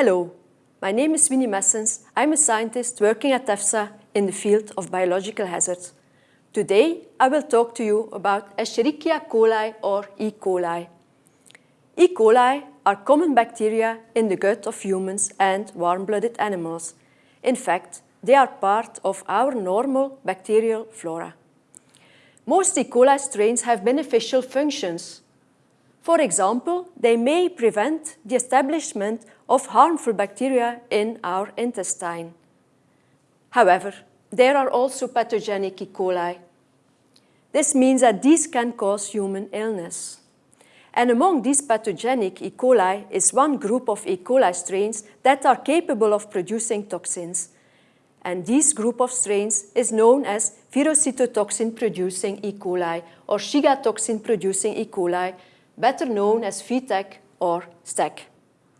Hello, my name is Winy Messens. I'm a scientist working at EFSA in the field of biological hazards. Today, I will talk to you about Escherichia coli or E. coli. E. coli are common bacteria in the gut of humans and warm-blooded animals. In fact, they are part of our normal bacterial flora. Most E. coli strains have beneficial functions. For example, they may prevent the establishment of harmful bacteria in our intestine. However, there are also pathogenic E. coli. This means that these can cause human illness. And among these pathogenic E. coli is one group of E. coli strains that are capable of producing toxins. And this group of strains is known as verocytotoxin-producing E. coli or Shiga toxin-producing E. coli, better known as VTEC or STEC.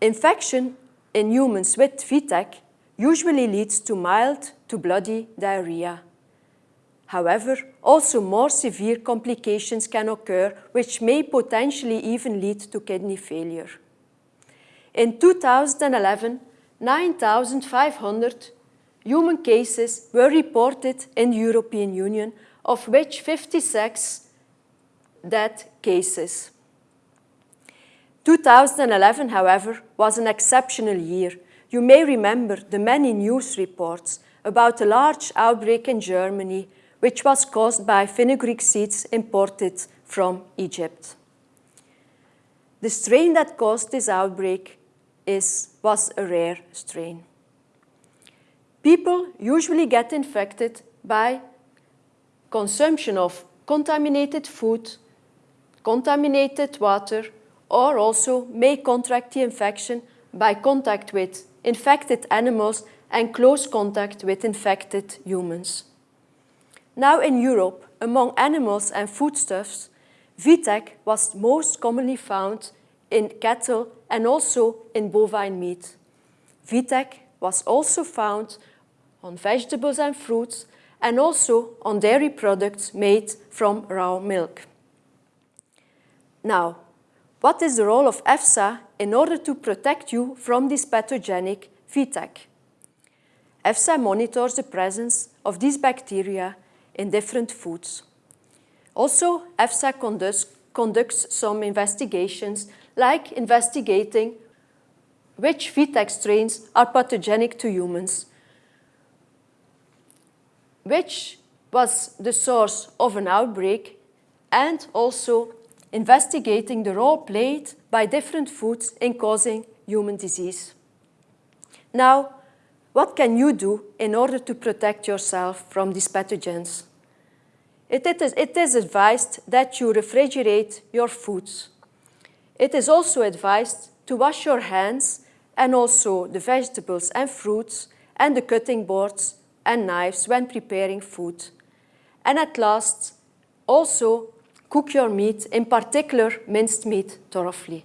Infection in humans with VTEC usually leads to mild to bloody diarrhea. However, also more severe complications can occur which may potentially even lead to kidney failure. In 2011, 9,500 human cases were reported in the European Union, of which 56 death cases. 2011, however, was an exceptional year. You may remember the many news reports about a large outbreak in Germany which was caused by fenugreek seeds imported from Egypt. The strain that caused this outbreak is, was a rare strain. People usually get infected by consumption of contaminated food, contaminated water, or also may contract the infection by contact with infected animals and close contact with infected humans. Now in Europe, among animals and foodstuffs, VTEC was most commonly found in cattle and also in bovine meat. VTEC was also found on vegetables and fruits and also on dairy products made from raw milk. Now, what is the role of EFSA in order to protect you from this pathogenic VTEC? EFSA monitors the presence of these bacteria in different foods. Also, EFSA conducts, conducts some investigations, like investigating which VTEC strains are pathogenic to humans, which was the source of an outbreak, and also investigating the role played by different foods in causing human disease. Now, what can you do in order to protect yourself from these pathogens? It is, it is advised that you refrigerate your foods. It is also advised to wash your hands and also the vegetables and fruits and the cutting boards and knives when preparing food. And at last, also cook your meat, in particular minced meat, thoroughly.